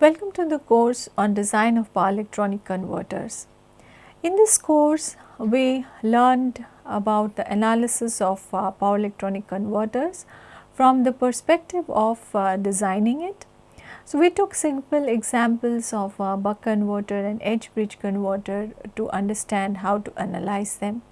Welcome to the course on design of power electronic converters. In this course, we learned about the analysis of uh, power electronic converters from the perspective of uh, designing it. So, we took simple examples of uh, buck converter and H bridge converter to understand how to analyze them.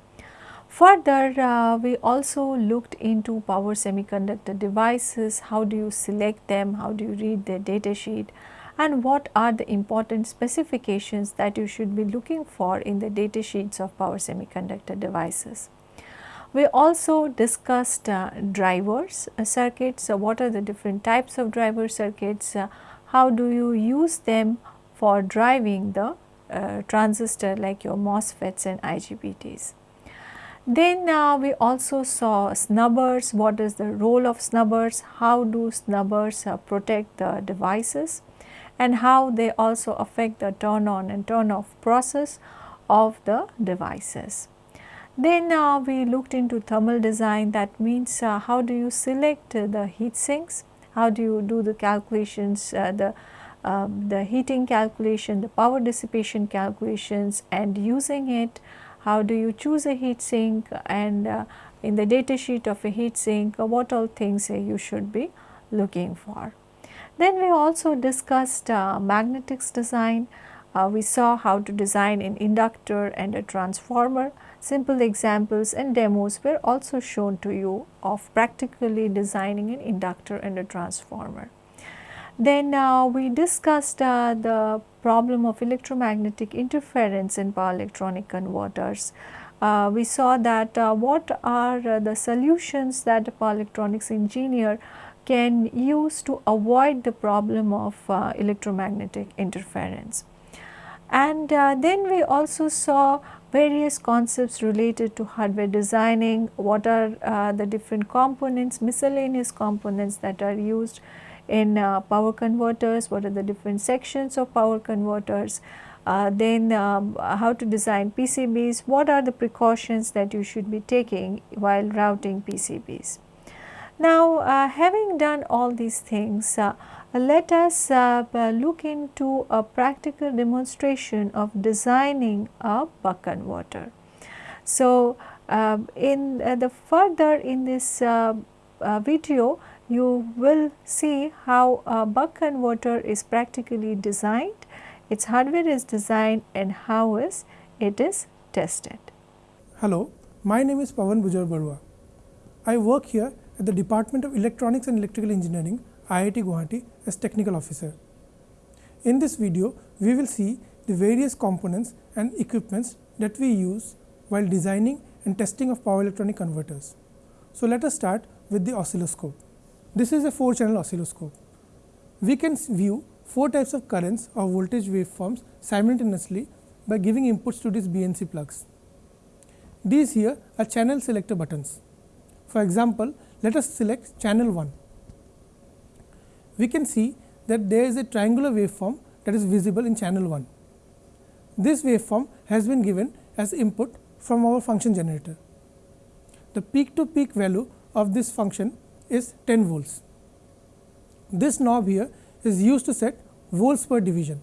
Further, uh, we also looked into power semiconductor devices, how do you select them, how do you read their data sheet and what are the important specifications that you should be looking for in the data sheets of power semiconductor devices. We also discussed uh, drivers uh, circuits, what are the different types of driver circuits, uh, how do you use them for driving the uh, transistor like your MOSFETs and IGBTs. Then uh, we also saw snubbers, what is the role of snubbers, how do snubbers uh, protect the devices and how they also affect the turn on and turn off process of the devices. Then uh, we looked into thermal design that means uh, how do you select the heat sinks, how do you do the calculations, uh, the um, the heating calculation, the power dissipation calculations and using it how do you choose a heat sink and uh, in the data sheet of a heat sink uh, what all things uh, you should be looking for. Then we also discussed uh, magnetics design, uh, we saw how to design an inductor and a transformer. Simple examples and demos were also shown to you of practically designing an inductor and a transformer. Then uh, we discussed uh, the problem of electromagnetic interference in power electronic converters. Uh, we saw that uh, what are uh, the solutions that a power electronics engineer can use to avoid the problem of uh, electromagnetic interference. And then we also saw various concepts related to hardware designing, what are the different components, miscellaneous components that are used in uh, power converters, what are the different sections of power converters, uh, then um, how to design PCBs, what are the precautions that you should be taking while routing PCBs. Now, uh, having done all these things, uh, let us uh, look into a practical demonstration of designing a buck converter. So, um, in uh, the further in this video, you will see how a buck converter is practically designed, its hardware is designed and how is it is tested. Hello, my name is Pawan Bujar Barua. I work here at the Department of Electronics and Electrical Engineering, IIT Guwahati as technical officer. In this video, we will see the various components and equipments that we use while designing and testing of power electronic converters. So, let us start with the oscilloscope. This is a 4 channel oscilloscope. We can view 4 types of currents or voltage waveforms simultaneously by giving inputs to these BNC plugs. These here are channel selector buttons. For example, let us select channel 1. We can see that there is a triangular waveform that is visible in channel 1. This waveform has been given as input from our function generator. The peak to peak value of this function is 10 volts. This knob here is used to set volts per division.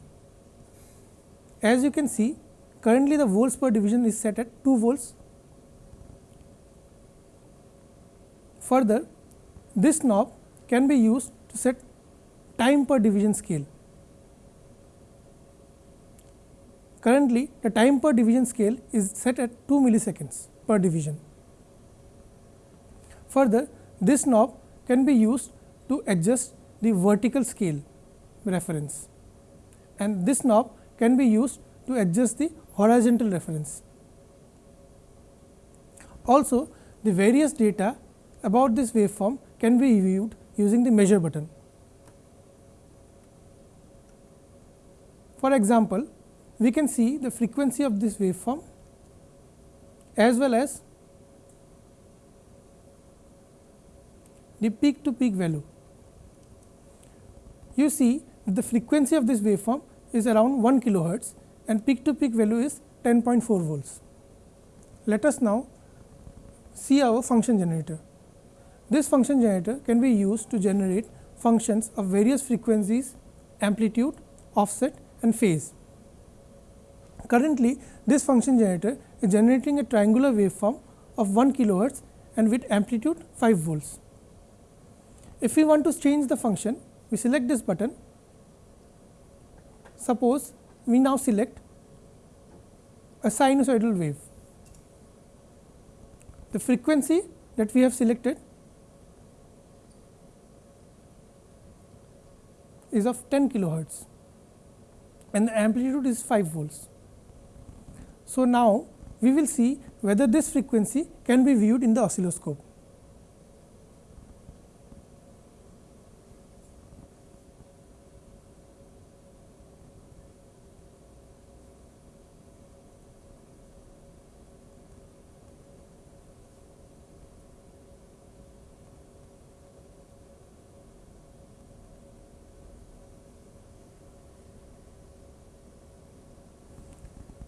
As you can see currently the volts per division is set at 2 volts. Further this knob can be used to set time per division scale. Currently the time per division scale is set at 2 milliseconds per division. Further this knob can be used to adjust the vertical scale reference and this knob can be used to adjust the horizontal reference. Also the various data about this waveform can be viewed using the measure button. For example, we can see the frequency of this waveform as well as the peak to peak value. You see that the frequency of this waveform is around 1 kilohertz and peak to peak value is 10.4 volts. Let us now see our function generator. This function generator can be used to generate functions of various frequencies, amplitude offset and phase. Currently, this function generator is generating a triangular waveform of 1 kilohertz and with amplitude 5 volts. If we want to change the function, we select this button. Suppose we now select a sinusoidal wave. The frequency that we have selected is of 10 kilohertz and the amplitude is 5 volts. So, now we will see whether this frequency can be viewed in the oscilloscope.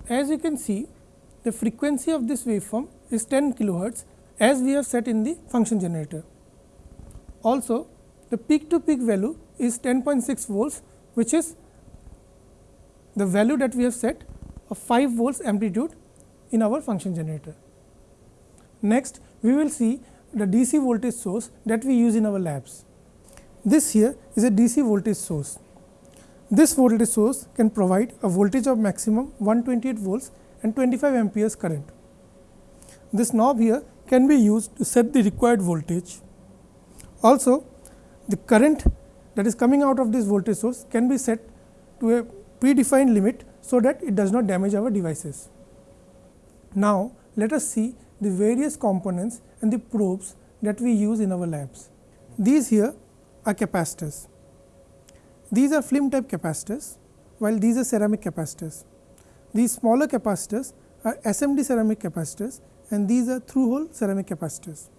As you can see, the frequency of this waveform is 10 kilohertz as we have set in the function generator. Also, the peak to peak value is 10.6 volts, which is the value that we have set of 5 volts amplitude in our function generator. Next, we will see the DC voltage source that we use in our labs. This here is a DC voltage source. This voltage source can provide a voltage of maximum 128 volts and 25 amperes current. This knob here can be used to set the required voltage. Also, the current that is coming out of this voltage source can be set to a predefined limit, so that it does not damage our devices. Now, let us see the various components and the probes that we use in our labs. These here are capacitors. These are film type capacitors, while these are ceramic capacitors. These smaller capacitors are SMD ceramic capacitors and these are through hole ceramic capacitors.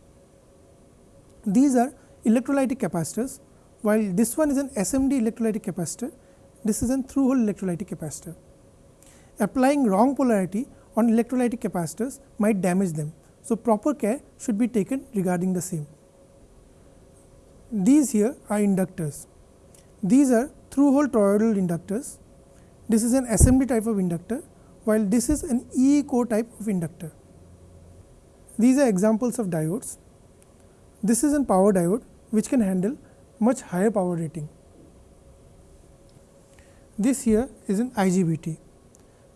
These are electrolytic capacitors, while this one is an SMD electrolytic capacitor, this is a through hole electrolytic capacitor. Applying wrong polarity on electrolytic capacitors might damage them. So, proper care should be taken regarding the same. These here are inductors. These are through hole toroidal inductors. This is an SMD type of inductor, while this is an E core type of inductor. These are examples of diodes. This is a power diode which can handle much higher power rating. This here is an IGBT.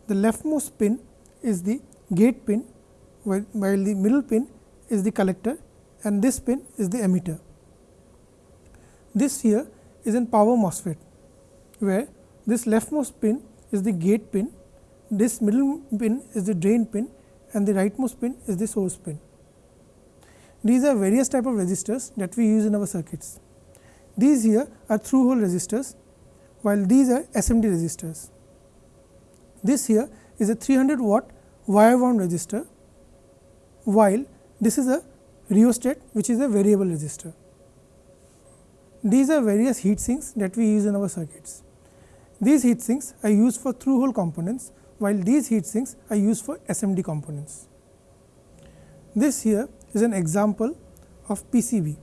The leftmost pin is the gate pin, while the middle pin is the collector and this pin is the emitter. This here is in power MOSFET, where this leftmost pin is the gate pin, this middle pin is the drain pin and the rightmost pin is the source pin. These are various type of resistors that we use in our circuits. These here are through hole resistors, while these are SMD resistors. This here is a 300 watt wire wound resistor, while this is a rheostat which is a variable resistor. These are various heat sinks that we use in our circuits. These heat sinks are used for through hole components, while these heat sinks are used for SMD components. This here is an example of PCB.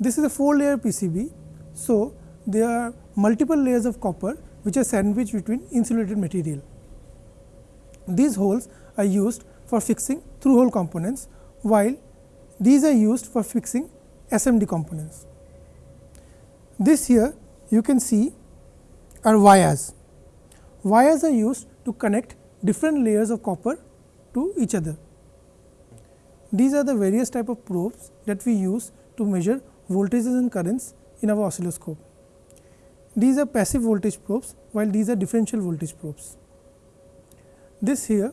This is a 4 layer PCB. So, there are multiple layers of copper which are sandwiched between insulated material. These holes are used for fixing through hole components, while these are used for fixing SMD components. This here you can see are wires. Wires are used to connect different layers of copper to each other. These are the various type of probes that we use to measure voltages and currents in our oscilloscope. These are passive voltage probes, while these are differential voltage probes. This here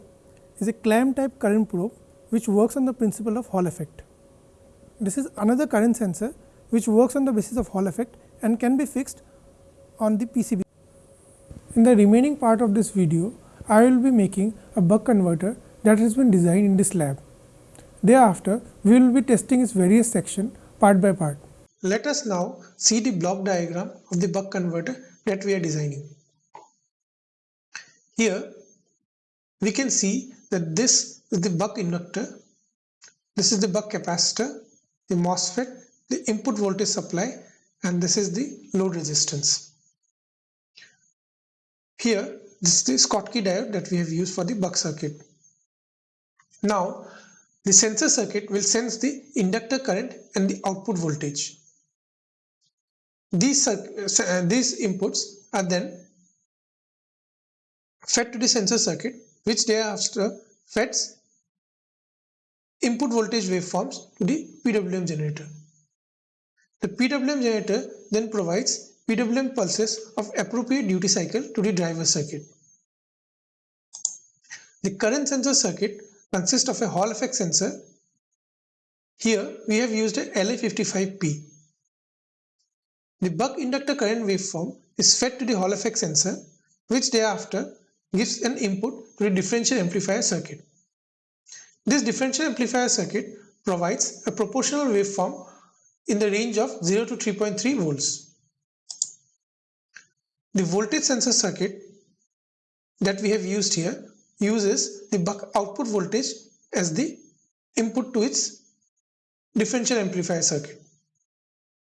is a clamp type current probe, which works on the principle of Hall effect. This is another current sensor, which works on the basis of Hall effect and can be fixed on the PCB. In the remaining part of this video, I will be making a buck converter that has been designed in this lab. Thereafter, we will be testing its various sections part by part. Let us now see the block diagram of the buck converter that we are designing. Here, we can see that this is the buck inductor, this is the buck capacitor, the MOSFET, the input voltage supply and this is the load resistance. Here this is the Schottky diode that we have used for the buck circuit. Now the sensor circuit will sense the inductor current and the output voltage. These, uh, these inputs are then fed to the sensor circuit which thereafter feds input voltage waveforms to the PWM generator. The PWM generator then provides PWM pulses of appropriate duty cycle to the driver circuit. The current sensor circuit consists of a Hall effect sensor. Here we have used a LA55P. The buck inductor current waveform is fed to the Hall effect sensor which thereafter gives an input to the differential amplifier circuit. This differential amplifier circuit provides a proportional waveform in the range of 0 to 3.3 volts. The voltage sensor circuit that we have used here uses the buck output voltage as the input to its differential amplifier circuit.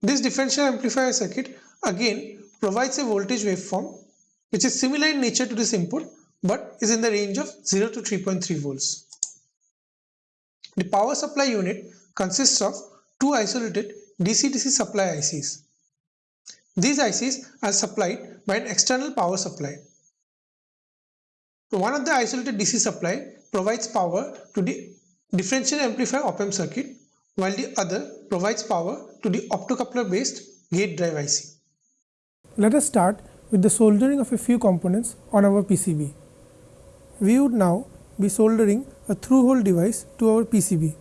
This differential amplifier circuit again provides a voltage waveform which is similar in nature to this input but is in the range of 0 to 3.3 volts. The power supply unit consists of two isolated DC-DC supply ICs. These ICs are supplied by an external power supply. One of the isolated DC supply provides power to the differential amplifier op-amp circuit while the other provides power to the optocoupler based gate drive IC. Let us start with the soldering of a few components on our PCB. We would now be soldering a through hole device to our PCB.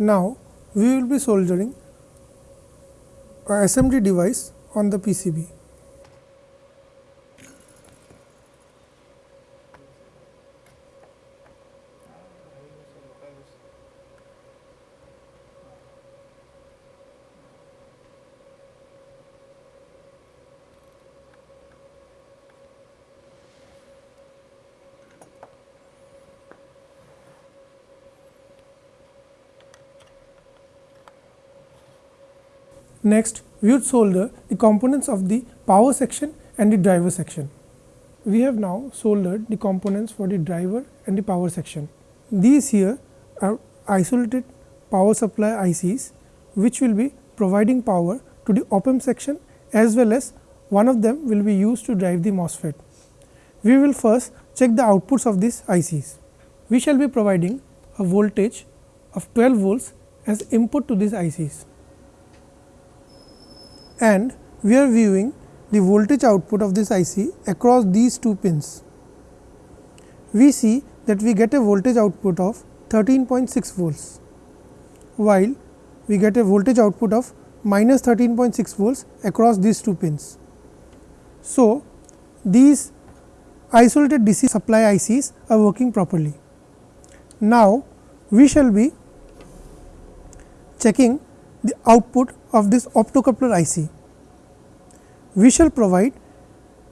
Now, we will be soldering a SMD device on the PCB. Next, we would solder the components of the power section and the driver section. We have now soldered the components for the driver and the power section. These here are isolated power supply ICs, which will be providing power to the op-amp section as well as one of them will be used to drive the MOSFET. We will first check the outputs of these ICs. We shall be providing a voltage of 12 volts as input to these ICs and we are viewing the voltage output of this IC across these two pins. We see that we get a voltage output of 13.6 volts, while we get a voltage output of minus 13.6 volts across these two pins. So, these isolated DC supply ICs are working properly. Now, we shall be checking the output of this optocoupler IC. We shall provide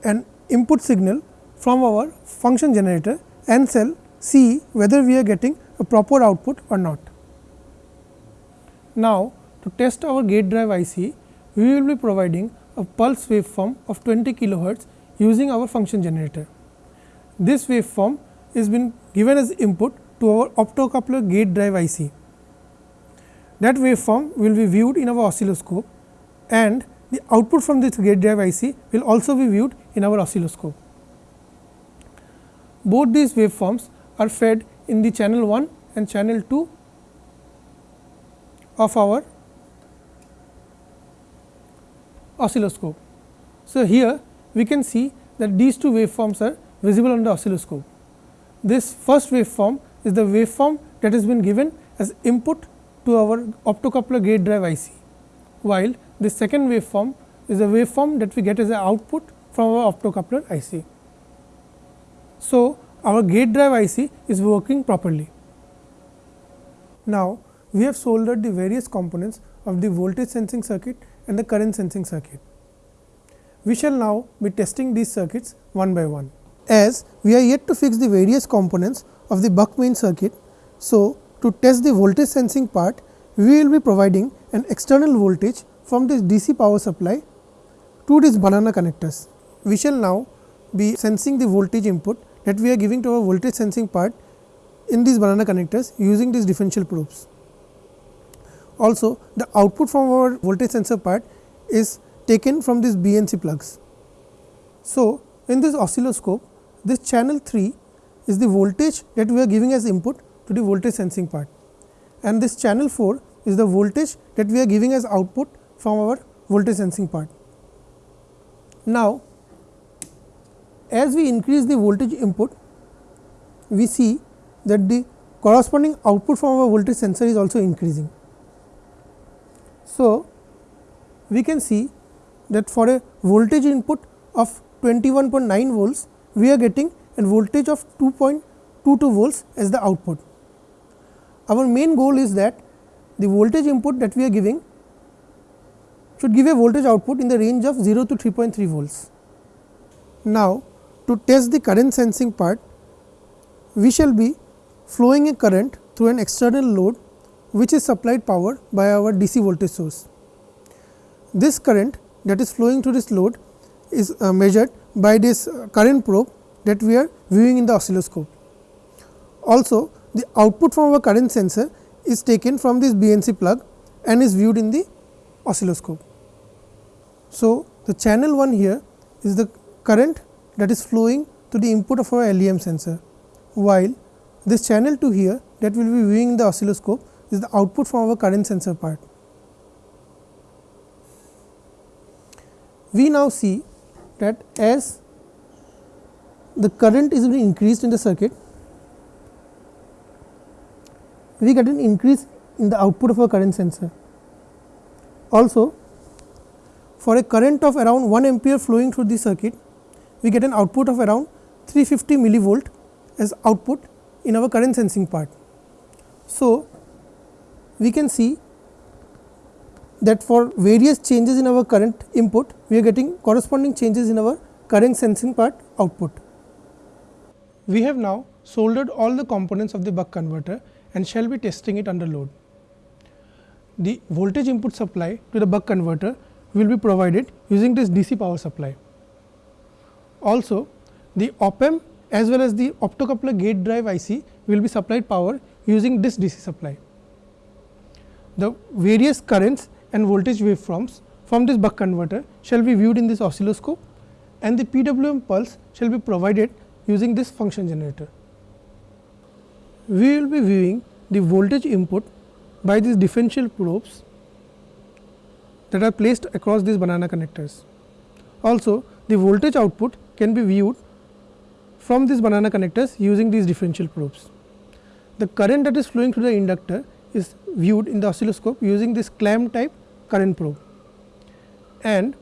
an input signal from our function generator and shall see whether we are getting a proper output or not. Now, to test our gate drive IC, we will be providing a pulse waveform of 20 kilohertz using our function generator. This waveform is been given as input to our optocoupler gate drive IC. That waveform will be viewed in our oscilloscope and the output from this gate drive IC will also be viewed in our oscilloscope. Both these waveforms are fed in the channel 1 and channel 2 of our oscilloscope. So, here we can see that these two waveforms are visible on the oscilloscope. This first waveform is the waveform that has been given as input to our optocoupler gate drive IC, while the second waveform is a waveform that we get as an output from our optocoupler IC. So, our gate drive IC is working properly. Now, we have soldered the various components of the voltage sensing circuit and the current sensing circuit. We shall now be testing these circuits one by one. As we are yet to fix the various components of the buck main circuit. So, to test the voltage sensing part, we will be providing an external voltage from this DC power supply to these banana connectors. We shall now be sensing the voltage input that we are giving to our voltage sensing part in these banana connectors using these differential probes. Also the output from our voltage sensor part is taken from these BNC plugs. So, in this oscilloscope this channel 3 is the voltage that we are giving as input to the voltage sensing part and this channel 4 is the voltage that we are giving as output from our voltage sensing part. Now, as we increase the voltage input, we see that the corresponding output from our voltage sensor is also increasing. So, we can see that for a voltage input of 21.9 volts, we are getting a voltage of 2.22 volts as the output. Our main goal is that the voltage input that we are giving should give a voltage output in the range of 0 to 3.3 volts. Now, to test the current sensing part, we shall be flowing a current through an external load which is supplied power by our DC voltage source. This current that is flowing through this load is uh, measured by this uh, current probe that we are viewing in the oscilloscope. Also, the output from our current sensor is taken from this BNC plug and is viewed in the oscilloscope. So, the channel 1 here is the current that is flowing to the input of our LEM sensor, while this channel 2 here that will be viewing in the oscilloscope is the output from our current sensor part. We now see that as the current is being increased in the circuit, we get an increase in the output of our current sensor. Also, for a current of around 1 ampere flowing through the circuit, we get an output of around 350 millivolt as output in our current sensing part. So, we can see that for various changes in our current input, we are getting corresponding changes in our current sensing part output. We have now soldered all the components of the buck converter and shall be testing it under load. The voltage input supply to the buck converter will be provided using this DC power supply. Also, the op amp as well as the optocoupler gate drive IC will be supplied power using this DC supply. The various currents and voltage waveforms from this buck converter shall be viewed in this oscilloscope and the PWM pulse shall be provided using this function generator. We will be viewing the voltage input by these differential probes that are placed across these banana connectors. Also, the voltage output can be viewed from these banana connectors using these differential probes. The current that is flowing through the inductor is viewed in the oscilloscope using this clamp type current probe and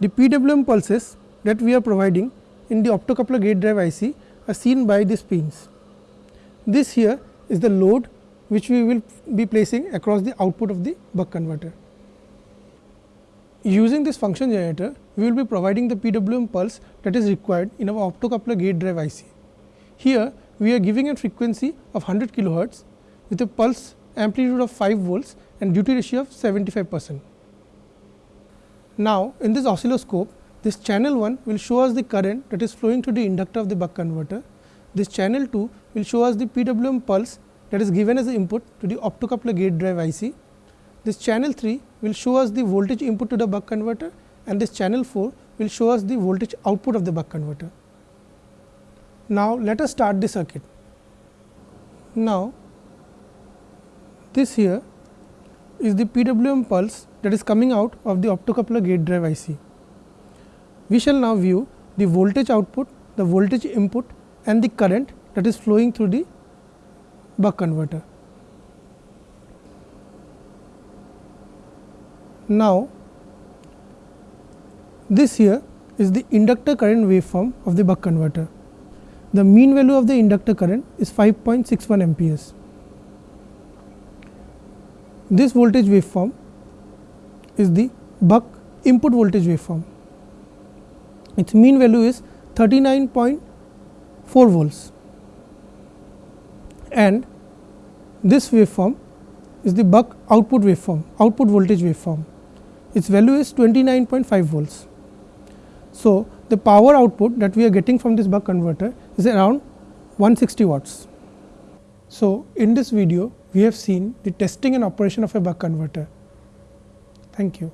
the PWM pulses that we are providing in the optocoupler gate drive IC are seen by these pins. This here is the load which we will be placing across the output of the buck converter. Using this function generator, we will be providing the PWM pulse that is required in our optocoupler gate drive IC. Here, we are giving a frequency of 100 kilohertz with a pulse amplitude of 5 volts and duty ratio of 75 percent. Now, in this oscilloscope, this channel 1 will show us the current that is flowing through the inductor of the buck converter. This channel 2 will show us the PWM pulse that is given as the input to the optocoupler gate drive IC this channel 3 will show us the voltage input to the buck converter and this channel 4 will show us the voltage output of the buck converter. Now, let us start the circuit. Now, this here is the PWM pulse that is coming out of the optocoupler gate drive IC. We shall now view the voltage output, the voltage input and the current that is flowing through the buck converter. Now, this here is the inductor current waveform of the buck converter. The mean value of the inductor current is 5.61 amperes. This voltage waveform is the buck input voltage waveform. Its mean value is 39.4 volts and this waveform is the buck output waveform, output voltage waveform. Its value is 29.5 volts. So, the power output that we are getting from this buck converter is around 160 watts. So, in this video we have seen the testing and operation of a buck converter. Thank you.